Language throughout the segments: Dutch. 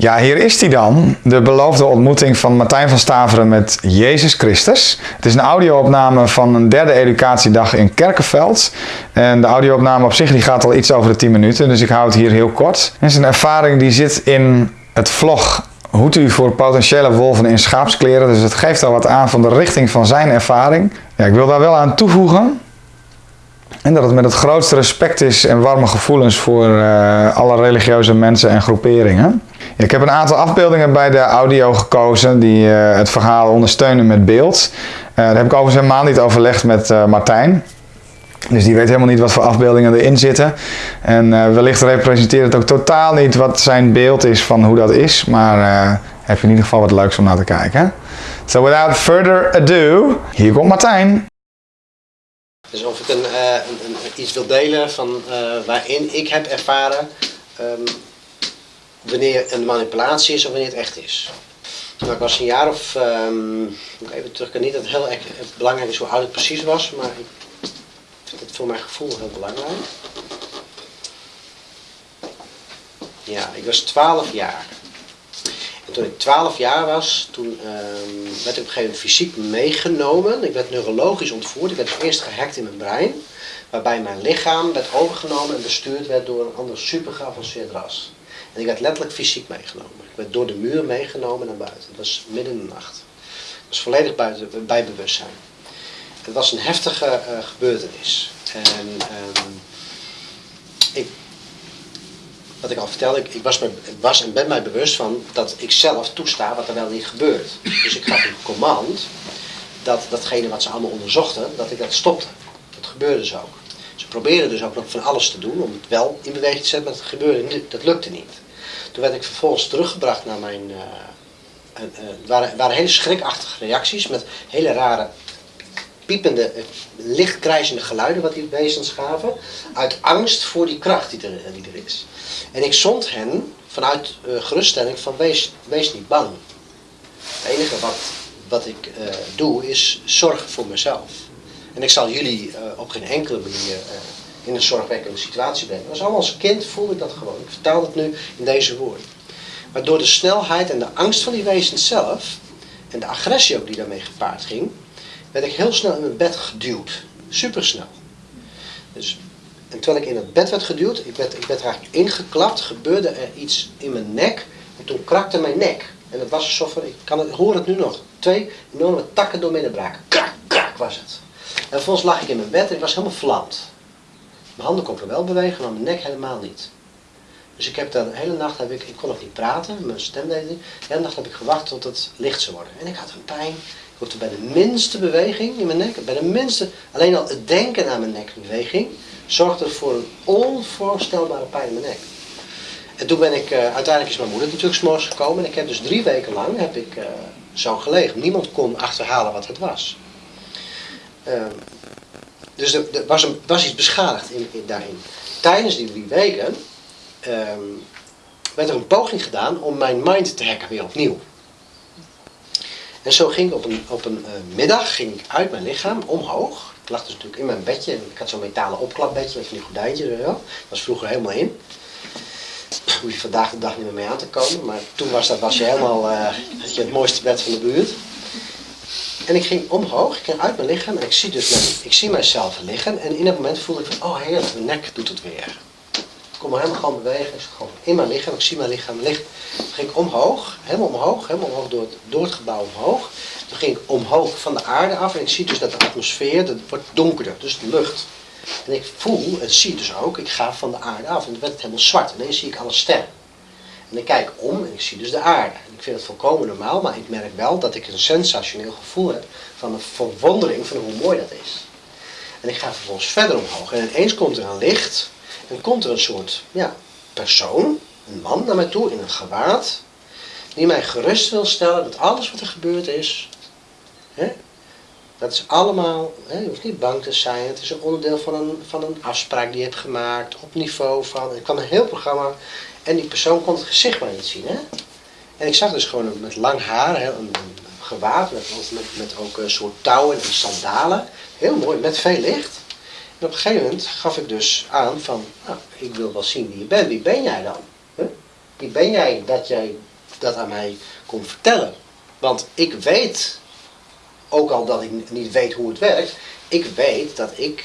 Ja, hier is hij dan. De beloofde ontmoeting van Martijn van Staveren met Jezus Christus. Het is een audio-opname van een derde educatiedag in Kerkenveld. En de audio-opname op zich die gaat al iets over de 10 minuten, dus ik hou het hier heel kort. Het is een ervaring die zit in het vlog Hoed u voor potentiële wolven in schaapskleren. Dus het geeft al wat aan van de richting van zijn ervaring. Ja, ik wil daar wel aan toevoegen en dat het met het grootste respect is en warme gevoelens voor uh, alle religieuze mensen en groeperingen. Ik heb een aantal afbeeldingen bij de audio gekozen die uh, het verhaal ondersteunen met beeld. Uh, daar heb ik overigens helemaal niet overlegd met Martijn. Dus die weet helemaal niet wat voor afbeeldingen erin zitten. En wellicht representeert het ook totaal niet wat zijn beeld is van hoe dat is. Maar heb je in ieder geval wat leuks om naar te kijken. So without further ado, hier komt Martijn. Dus of ik een, een, iets wil delen van waarin ik heb ervaren um, wanneer een manipulatie is of wanneer het echt is. Nou, ik was een jaar of, um, even terug, ik niet dat het heel erg belangrijk is hoe oud het precies was, maar ik vind het voor mijn gevoel heel belangrijk. Ja, ik was 12 jaar toen ik 12 jaar was, toen ehm, werd ik op een gegeven moment fysiek meegenomen. Ik werd neurologisch ontvoerd. Ik werd eerst gehackt in mijn brein. Waarbij mijn lichaam werd overgenomen en bestuurd werd door een ander super geavanceerd ras. En ik werd letterlijk fysiek meegenomen. Ik werd door de muur meegenomen naar buiten. Het was midden in de nacht. Het was volledig buiten, bij bewustzijn. Het was een heftige uh, gebeurtenis. En um, ik wat ik al vertelde, ik, ik was, was, en ben mij bewust van dat ik zelf toesta wat er wel niet gebeurt. Dus ik gaf een command dat datgene wat ze allemaal onderzochten, dat ik dat stopte. Dat gebeurde dus ook. Ze probeerden dus ook nog van alles te doen om het wel in beweging te zetten, maar dat gebeurde niet, dat lukte niet. Toen werd ik vervolgens teruggebracht naar mijn... Uh, uh, het waren, waren hele schrikachtige reacties met hele rare piepende, eh, lichtkrijzende geluiden wat die wezens gaven. Uit angst voor die kracht die er, die er is. En ik zond hen vanuit uh, geruststelling van wees, wees niet bang. Het enige wat, wat ik doe is zorgen voor mezelf. En ik zal jullie op geen enkele manier in een zorgwekkende situatie brengen. Als allemaal als kind voelde ik dat gewoon. Ik vertaal het nu in deze woorden. Maar door de snelheid en de angst van die wezens zelf, en de agressie ook die daarmee gepaard ging, werd ik heel snel in mijn bed geduwd. Supersnel. Dus en terwijl ik in het bed werd geduwd, ik werd, ik werd eigenlijk ingeklapt, gebeurde er iets in mijn nek. En toen krakte mijn nek. En het was alsof er, ik kan het, hoor het nu nog, twee enorme takken door midden braken. Krak, krak was het. En vervolgens lag ik in mijn bed en ik was helemaal vlamd. Mijn handen konden wel bewegen, maar mijn nek helemaal niet. Dus ik heb de hele nacht, heb ik, ik kon nog niet praten, mijn stem deed niet. De hele nacht heb ik gewacht tot het licht zou worden. En ik had een pijn. Ik hoefde bij de minste beweging in mijn nek, bij de minste, alleen al het denken aan mijn nekbeweging, zorgde voor een onvoorstelbare pijn in mijn nek. En toen ben ik, uh, uiteindelijk is mijn moeder natuurlijk s'morgens gekomen. En ik heb dus drie weken lang heb ik, uh, zo gelegen. Niemand kon achterhalen wat het was. Uh, dus er, was, een, was, iets beschadigd in, in, daarin. Tijdens die drie weken ehm, werd er een poging gedaan om mijn mind te hacken weer opnieuw. En zo ging ik op een, op een uh, middag ging ik uit mijn lichaam omhoog lag dus natuurlijk in mijn bedje. Ik had zo'n metalen opklapbedje met van die gordijntjes. Dat was vroeger helemaal in. Hoef je vandaag de dag niet meer mee aan te komen. Maar toen was, dat, was je helemaal uh, je het mooiste bed van de buurt. En ik ging omhoog, ik ging uit mijn lichaam en ik zie dus ik zie mijzelf liggen. En in dat moment voelde ik van, oh heerlijk, mijn nek doet het weer. Ik kon me helemaal gewoon bewegen, ik gewoon in mijn lichaam, ik zie mijn lichaam liggen. Toen ging ik omhoog, helemaal omhoog, helemaal omhoog door het, het gebouw omhoog. Toen ging ik omhoog van de aarde af en ik zie dus dat de atmosfeer, dat wordt donkerder, dus de lucht. En ik voel en zie dus ook, ik ga van de aarde af en dan werd het helemaal zwart. Ineens zie ik alle sterren. En ik kijk om en ik zie dus de aarde. En ik vind het volkomen normaal, maar ik merk wel dat ik een sensationeel gevoel heb van een verwondering van hoe mooi dat is. En ik ga vervolgens verder omhoog en ineens komt er een licht en komt er een soort ja, persoon, een man naar mij toe in een gewaad, die mij gerust wil stellen dat alles wat er gebeurd is, Hè? Dat is allemaal, hè, je hoeft niet bang te zijn. Het is een onderdeel van een, van een afspraak die je hebt gemaakt op niveau van. Er kwam een heel programma en die persoon kon het gezicht maar niet zien. Hè? En ik zag dus gewoon met lang haar, hè, een, een gewaad met, met, ook een soort touwen en sandalen. Heel mooi, met veel licht. En op een gegeven moment gaf ik dus aan van, nou, ik wil wel zien wie je bent. Wie ben jij dan? Wie ben jij dat jij dat aan mij komt vertellen? Want ik weet, ook al dat ik niet weet hoe het werkt, ik weet dat ik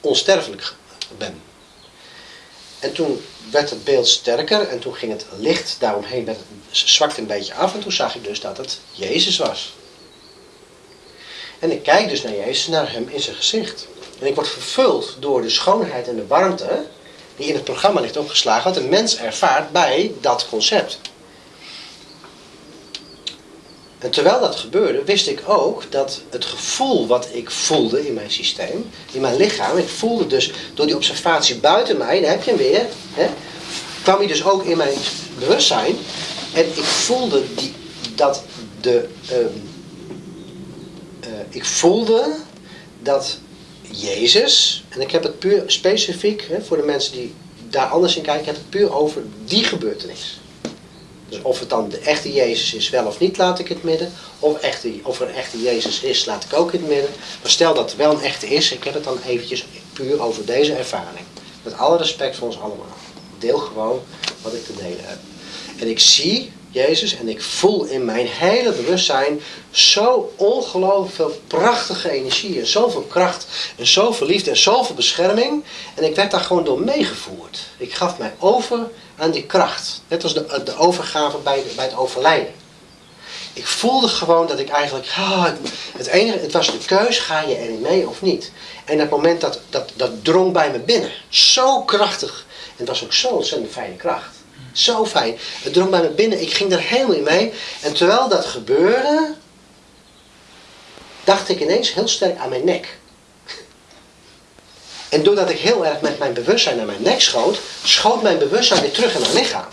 onsterfelijk ben. En toen werd het beeld sterker en toen ging het licht daaromheen, werd het, zwakte een beetje af en toen zag ik dus dat het Jezus was. En ik kijk dus naar Jezus, naar hem in zijn gezicht. En ik word vervuld door de schoonheid en de warmte die in het programma ligt opgeslagen, wat een mens ervaart bij dat concept. En terwijl dat gebeurde, wist ik ook dat het gevoel wat ik voelde in mijn systeem, in mijn lichaam, ik voelde dus door die observatie buiten mij, daar heb je hem weer, hè, kwam hij dus ook in mijn bewustzijn. En ik voelde die, dat de. Ehm, eh, ik voelde dat Jezus, en ik heb het puur specifiek hè, voor de mensen die daar anders in kijken, ik heb het puur over die gebeurtenis. Dus of het dan de echte Jezus is, wel of niet, laat ik het midden. Of, echte, of er een echte Jezus is, laat ik ook in het midden. Maar stel dat het wel een echte is, ik heb het dan eventjes puur over deze ervaring. Met alle respect voor ons allemaal. Deel gewoon wat ik te delen heb. En ik zie Jezus en ik voel in mijn hele bewustzijn zo ongelooflijk veel prachtige energie en zoveel kracht en zoveel liefde en zoveel bescherming. En ik werd daar gewoon door meegevoerd. Ik gaf mij over aan die kracht. Net als de, de overgave bij, bij het overlijden. Ik voelde gewoon dat ik eigenlijk, ah, het enige, het was de keus, ga je erin mee of niet? En dat moment dat, dat, dat drong bij me binnen. Zo krachtig. En het was ook zo'n ontzettend fijne kracht. Zo fijn. Het drong bij me binnen. Ik ging er helemaal in mee. En terwijl dat gebeurde, dacht ik ineens heel sterk aan mijn nek. En doordat ik heel erg met mijn bewustzijn naar mijn nek schoot, schoot mijn bewustzijn weer terug in mijn lichaam.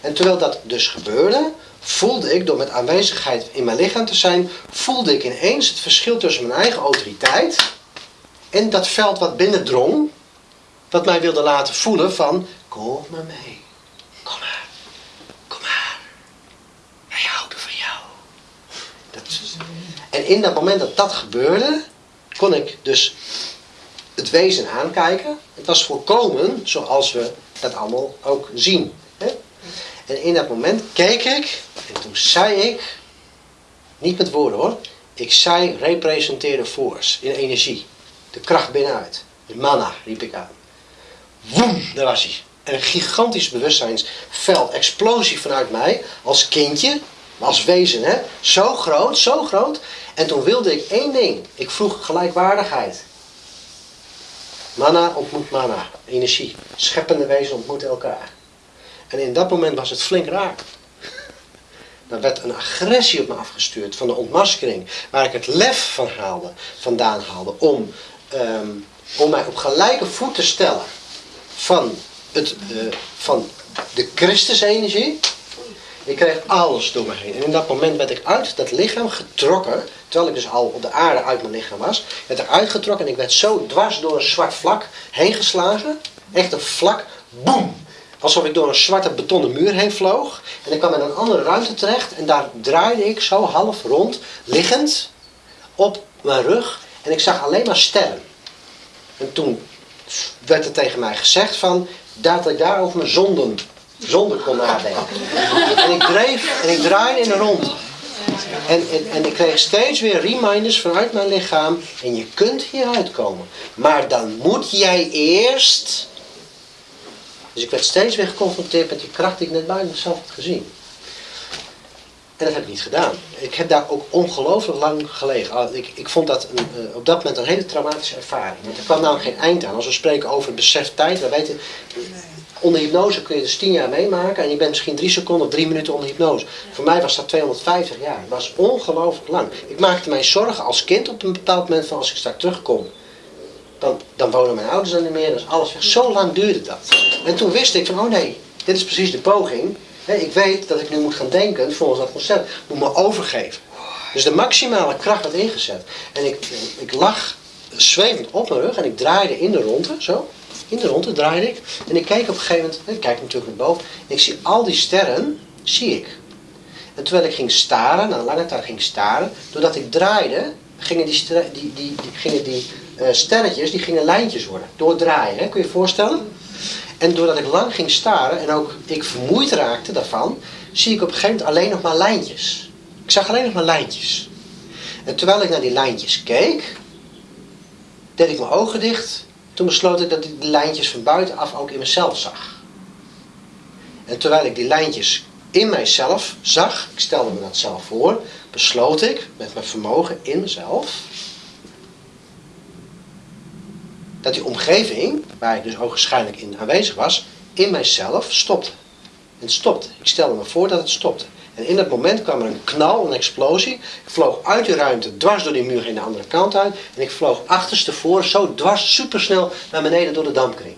En terwijl dat dus gebeurde, voelde ik, door met aanwezigheid in mijn lichaam te zijn, voelde ik ineens het verschil tussen mijn eigen autoriteit en dat veld wat binnendrong, wat mij wilde laten voelen van, kom maar mee, kom maar, kom maar, wij houden van jou. Dat, en in dat moment dat dat gebeurde, kon ik dus het wezen aankijken. Het was voorkomen zoals we dat allemaal ook zien. En in dat moment keek ik en toen zei ik, niet met woorden hoor, ik zei representeerde force in energie. De kracht binnenuit. De mana riep ik aan. Woem, daar was hij. En een gigantisch bewustzijnsveld, explosie vanuit mij, als kindje, als wezen, hè? zo groot, zo groot. En toen wilde ik één ding. Ik vroeg gelijkwaardigheid. Mana ontmoet mana, energie. Scheppende wezen ontmoeten elkaar. En in dat moment was het flink raar. Dan werd een agressie op me afgestuurd van de ontmaskering, waar ik het lef van haalde, vandaan haalde, om, ehm, om mij op gelijke voet te stellen van, het, uh, van de Christusenergie. Ik kreeg alles door me heen. En in dat moment werd ik uit dat lichaam getrokken, terwijl ik dus al op de aarde uit mijn lichaam was, werd ik uitgetrokken en ik werd zo dwars door een zwart vlak heen geslagen. Echt een vlak, boem! Alsof ik door een zwarte betonnen muur heen vloog. En ik kwam in een andere ruimte terecht en daar draaide ik zo half rond, liggend, op mijn rug. En ik zag alleen maar sterren. En toen werd er tegen mij gezegd van, dat ik daar over mijn zonden, zonden kon nadenken. En ik dreef en ik draaide in een rond. En, en, en ik kreeg steeds weer reminders vanuit mijn lichaam. En je kunt hieruit komen. Maar dan moet jij eerst dus ik werd steeds weer geconfronteerd met die kracht die ik net buiten mezelf had gezien. En dat heb ik niet gedaan. Ik heb daar ook ongelooflijk lang gelegen. Ik, ik vond dat een, uh, op dat moment een hele traumatische ervaring. Want er kwam namelijk geen eind aan. Als we spreken over het besef tijd, we weten, onder hypnose kun je dus tien jaar meemaken en je bent misschien drie seconden of drie minuten onder hypnose. Voor mij was dat 250 jaar. Dat was ongelooflijk lang. Ik maakte mij zorgen als kind op een bepaald moment van als ik straks terugkom dan, dan wonen mijn ouders dan niet meer, dus alles weg. Zo lang duurde dat. En toen wist ik van, oh nee, dit is precies de poging. Ik weet dat ik nu moet gaan denken volgens dat concept. moet me overgeven. Dus de maximale kracht werd ingezet. En ik, ik lag zwevend op mijn rug en ik draaide in de ronde, zo. In de ronde draaide ik. En ik keek op een gegeven moment, ik kijk natuurlijk naar boven. En ik zie al die sterren, zie ik. En terwijl ik ging staren, na lange tijd ging staren, doordat ik draaide, gingen die, die, die, die, gingen die uh, sterretjes, die gingen lijntjes worden, doordraaien. Hè? Kun je je voorstellen? En doordat ik lang ging staren en ook ik vermoeid raakte daarvan, zie ik op een gegeven moment alleen nog maar lijntjes. Ik zag alleen nog maar lijntjes. En terwijl ik naar die lijntjes keek, deed ik mijn ogen dicht. Toen besloot ik dat ik die lijntjes van buitenaf ook in mezelf zag. En terwijl ik die lijntjes in mijzelf zag, ik stelde me dat zelf voor, besloot ik met mijn vermogen in mezelf dat die omgeving, waar ik dus ook waarschijnlijk in aanwezig was, in mijzelf stopte. En stopte. Ik stelde me voor dat het stopte. En in dat moment kwam er een knal, een explosie. Ik vloog uit de ruimte, dwars door die muur in de andere kant uit. En ik vloog achterstevoor, zo dwars, supersnel naar beneden door de dampkring.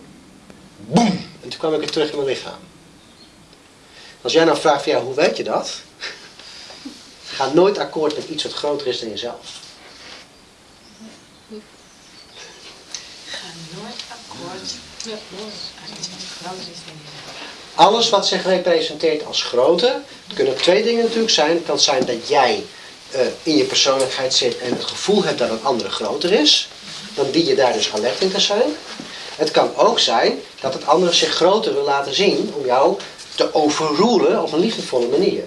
Boem! En toen kwam ik weer terug in mijn lichaam. Als jij nou vraagt van ja, hoe weet je dat? Ga nooit akkoord met iets wat groter is dan jezelf. Ga nooit akkoord met iets wat groter is dan jezelf. Alles wat zich representeert als grote, het kunnen twee dingen natuurlijk zijn. Het kan zijn dat jij eh, in je persoonlijkheid zit en het gevoel hebt dat een andere groter is. Dan dien je daar dus alert in te zijn. Het kan ook zijn dat het andere zich groter wil laten zien om jou te overroelen op een liefdevolle manier.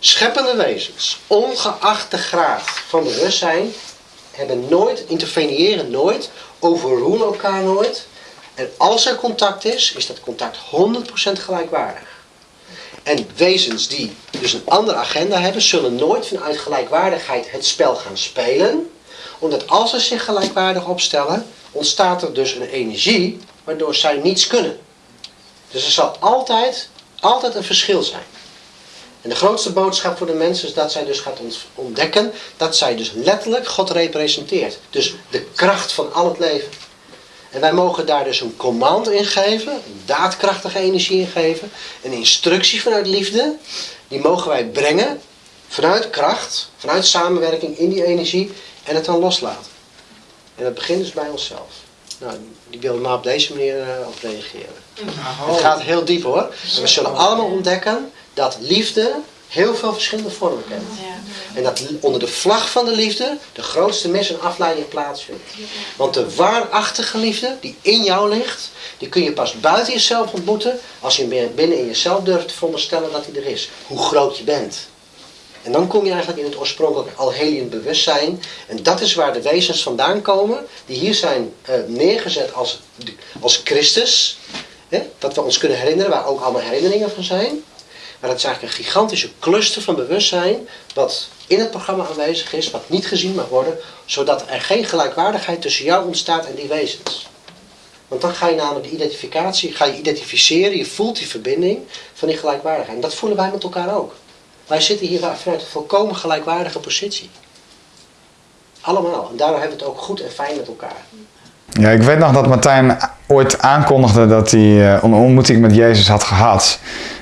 Scheppende wezens, ongeacht de graad van bewustzijn, hebben nooit, interveneren nooit, overroelen elkaar nooit. En als er contact is, is dat contact 100% gelijkwaardig. En wezens die dus een andere agenda hebben, zullen nooit vanuit gelijkwaardigheid het spel gaan spelen. Omdat als ze zich gelijkwaardig opstellen, ontstaat er dus een energie waardoor zij niets kunnen. Dus er zal altijd, altijd een verschil zijn. En de grootste boodschap voor de mensen is dat zij dus gaat ontdekken dat zij dus letterlijk God representeert. Dus de kracht van al het leven. En wij mogen daar dus een command in geven, een daadkrachtige energie in geven, een instructie vanuit liefde. Die mogen wij brengen vanuit kracht, vanuit samenwerking in die energie en het dan loslaten. En dat begint dus bij onszelf. Nou, die wil maar op deze manier uh, op reageren. Het gaat heel diep hoor. En we zullen allemaal ontdekken dat liefde heel veel verschillende vormen kent. En dat onder de vlag van de liefde de grootste mis- en afleiding plaatsvindt. Want de waarachtige liefde die in jou ligt, die kun je pas buiten jezelf ontmoeten als je binnen in jezelf durft te veronderstellen dat die er is. Hoe groot je bent. En dan kom je eigenlijk in het oorspronkelijke alhelien bewustzijn. En dat is waar de wezens vandaan komen, die hier zijn uh, neergezet als, als Christus. Hè, dat we ons kunnen herinneren, waar ook allemaal herinneringen van zijn. Maar dat is eigenlijk een gigantische cluster van bewustzijn, wat in het programma aanwezig is, wat niet gezien mag worden, zodat er geen gelijkwaardigheid tussen jou ontstaat en die wezens. Want dan ga je namelijk de identificatie, ga je identificeren, je voelt die verbinding van die gelijkwaardigheid. En dat voelen wij met elkaar ook. Wij zitten hier vanuit een volkomen gelijkwaardige positie. Allemaal. En daardoor hebben we het ook goed en fijn met elkaar. Ja, ik weet nog dat Martijn ooit aankondigde dat hij eh, een ontmoeting met Jezus had gehad.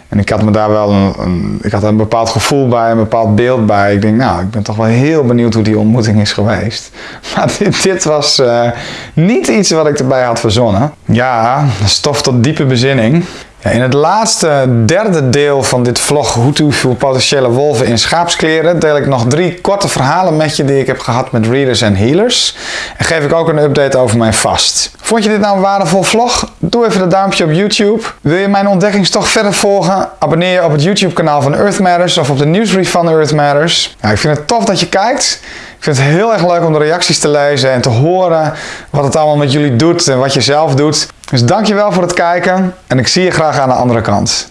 En ik had me daar wel een, ik had een bepaald gevoel bij, een bepaald beeld bij. Ik denk, nou, ik ben toch wel heel benieuwd hoe die ontmoeting is geweest. Maar dit, dit was uh, niet iets wat ik erbij had verzonnen. Ja, stof tot diepe bezinning. In het laatste derde deel van dit vlog Hoe voor potentiële wolven in schaapskleren deel ik nog drie korte verhalen met je die ik heb gehad met readers en healers. En geef ik ook een update over mijn vast. Vond je dit nou een waardevol vlog? Doe even een duimpje op YouTube. Wil je mijn ontdekkingstocht verder volgen? Abonneer je op het YouTube kanaal van Earth Matters of op de nieuwsbrief van Earth Matters. Ik vind het tof dat je kijkt. Ik vind het heel erg leuk om de reacties te lezen en te horen wat het allemaal met jullie doet en wat je zelf doet. Dus dankjewel voor het kijken en ik zie je graag aan de andere kant.